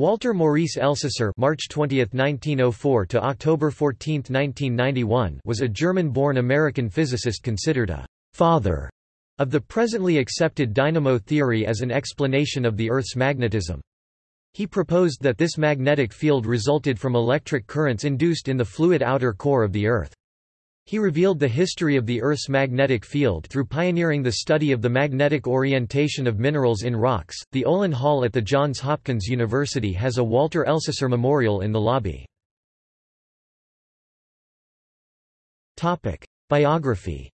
Walter Maurice Elsasser March 20, 1904 to October 14, 1991 was a German-born American physicist considered a «father» of the presently accepted dynamo theory as an explanation of the Earth's magnetism. He proposed that this magnetic field resulted from electric currents induced in the fluid outer core of the Earth. He revealed the history of the Earth's magnetic field through pioneering the study of the magnetic orientation of minerals in rocks. The Olin Hall at the Johns Hopkins University has a Walter Elsasser Memorial in the lobby. Topic: Biography.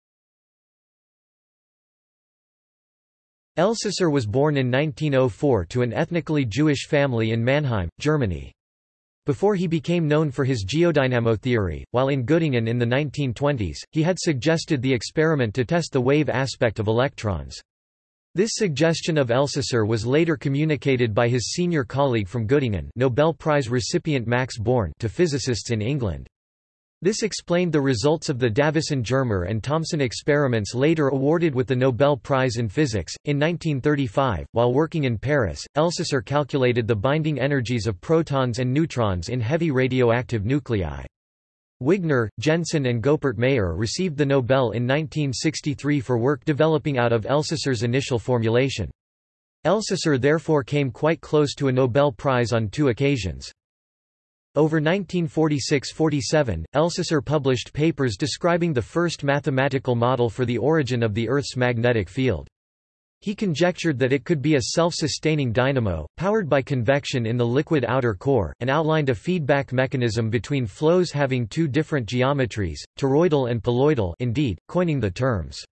Elsasser was born in 1904 to an ethnically Jewish family in Mannheim, Germany. Before he became known for his geodynamo theory, while in Göttingen in the 1920s, he had suggested the experiment to test the wave aspect of electrons. This suggestion of Elsasser was later communicated by his senior colleague from Göttingen Nobel Prize recipient Max Born to physicists in England. This explained the results of the Davisson-Germer and Thomson experiments later awarded with the Nobel Prize in Physics. In 1935, while working in Paris, Elsasser calculated the binding energies of protons and neutrons in heavy radioactive nuclei. Wigner, Jensen and Goeppert-Mayer received the Nobel in 1963 for work developing out of Elsasser's initial formulation. Elsasser therefore came quite close to a Nobel Prize on two occasions. Over 1946–47, Elsasser published papers describing the first mathematical model for the origin of the Earth's magnetic field. He conjectured that it could be a self-sustaining dynamo, powered by convection in the liquid outer core, and outlined a feedback mechanism between flows having two different geometries, toroidal and poloidal indeed, coining the terms.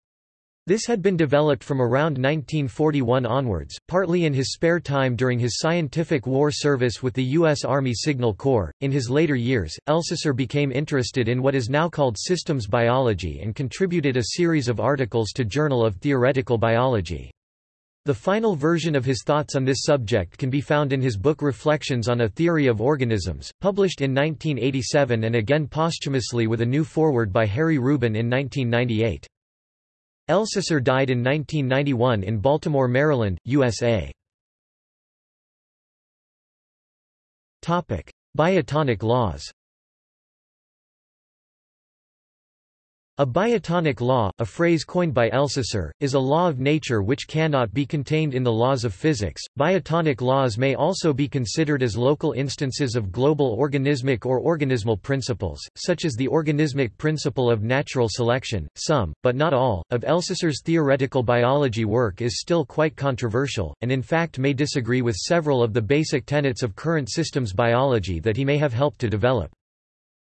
This had been developed from around 1941 onwards, partly in his spare time during his scientific war service with the U.S. Army Signal Corps. In his later years, Elsasser became interested in what is now called systems biology and contributed a series of articles to Journal of Theoretical Biology. The final version of his thoughts on this subject can be found in his book Reflections on a Theory of Organisms, published in 1987 and again posthumously with a new foreword by Harry Rubin in 1998. Elsasser died in 1991 in Baltimore, Maryland, USA. Biotonic laws A biotonic law, a phrase coined by Elsasser, is a law of nature which cannot be contained in the laws of physics. Biotonic laws may also be considered as local instances of global organismic or organismal principles, such as the organismic principle of natural selection. Some, but not all, of Elsasser's theoretical biology work is still quite controversial, and in fact may disagree with several of the basic tenets of current systems biology that he may have helped to develop.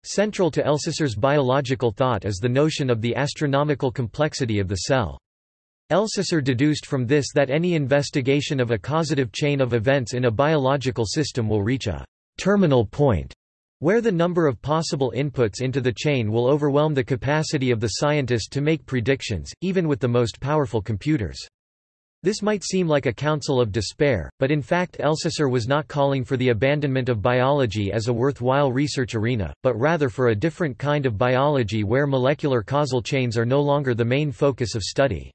Central to Elsasser's biological thought is the notion of the astronomical complexity of the cell. Elsasser deduced from this that any investigation of a causative chain of events in a biological system will reach a terminal point where the number of possible inputs into the chain will overwhelm the capacity of the scientist to make predictions, even with the most powerful computers. This might seem like a counsel of despair, but in fact Elsasser was not calling for the abandonment of biology as a worthwhile research arena, but rather for a different kind of biology where molecular causal chains are no longer the main focus of study.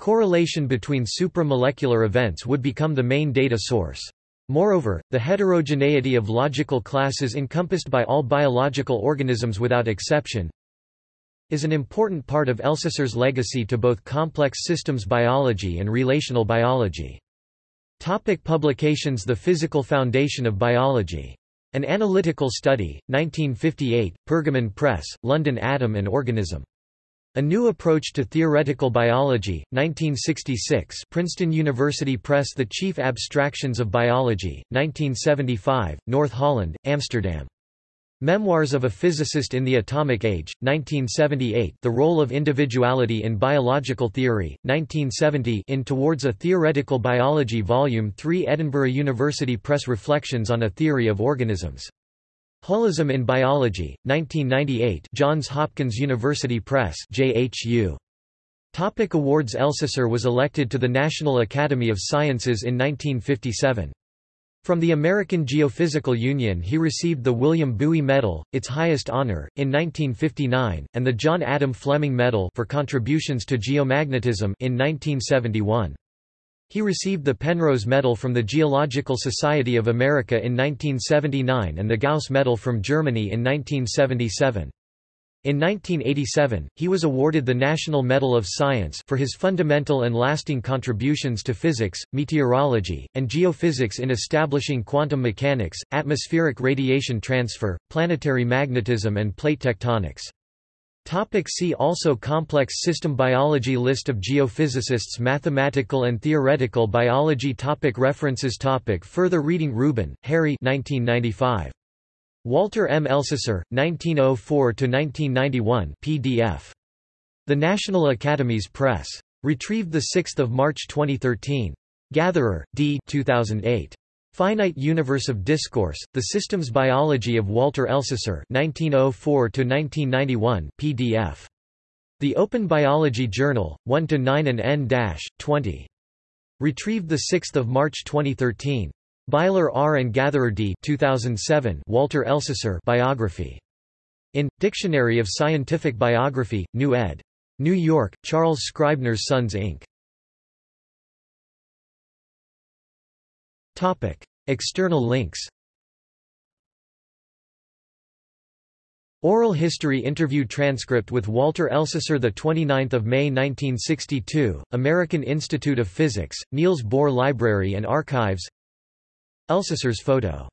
Correlation between supramolecular events would become the main data source. Moreover, the heterogeneity of logical classes encompassed by all biological organisms without exception, is an important part of Elsasser's legacy to both complex systems biology and relational biology. Topic publications The Physical Foundation of Biology. An Analytical Study, 1958, Pergamon Press, London Atom and Organism. A New Approach to Theoretical Biology, 1966 Princeton University Press The Chief Abstractions of Biology, 1975, North Holland, Amsterdam. Memoirs of a Physicist in the Atomic Age, 1978 The Role of Individuality in Biological Theory, 1970 in Towards a Theoretical Biology Volume 3 Edinburgh University Press Reflections on a Theory of Organisms. Holism in Biology, 1998 Johns Hopkins University Press JHU. Topic awards Elsasser was elected to the National Academy of Sciences in 1957. From the American Geophysical Union he received the William Bowie Medal, its highest honor, in 1959, and the John Adam Fleming Medal for contributions to geomagnetism in 1971. He received the Penrose Medal from the Geological Society of America in 1979 and the Gauss Medal from Germany in 1977. In 1987, he was awarded the National Medal of Science for his fundamental and lasting contributions to physics, meteorology, and geophysics in establishing quantum mechanics, atmospheric radiation transfer, planetary magnetism and plate tectonics. Topic see also Complex system biology List of geophysicists Mathematical and theoretical biology topic References topic Further reading Rubin, Harry 1995. Walter M. Elsasser, 1904–1991 PDF. The National Academies Press. Retrieved 6 March 2013. Gatherer, D. 2008. Finite Universe of Discourse, The Systems Biology of Walter Elsasser 1904–1991 PDF. The Open Biology Journal, 1–9 and n-20. Retrieved 6 March 2013. Byler R. and Gatherer D. 2007 Walter Elsasser biography. In, Dictionary of Scientific Biography, New ed. New York, Charles Scribner's Sons Inc. Topic. External links Oral history interview transcript with Walter Elsasser 29 May 1962, American Institute of Physics, Niels Bohr Library and Archives Elsasser's photo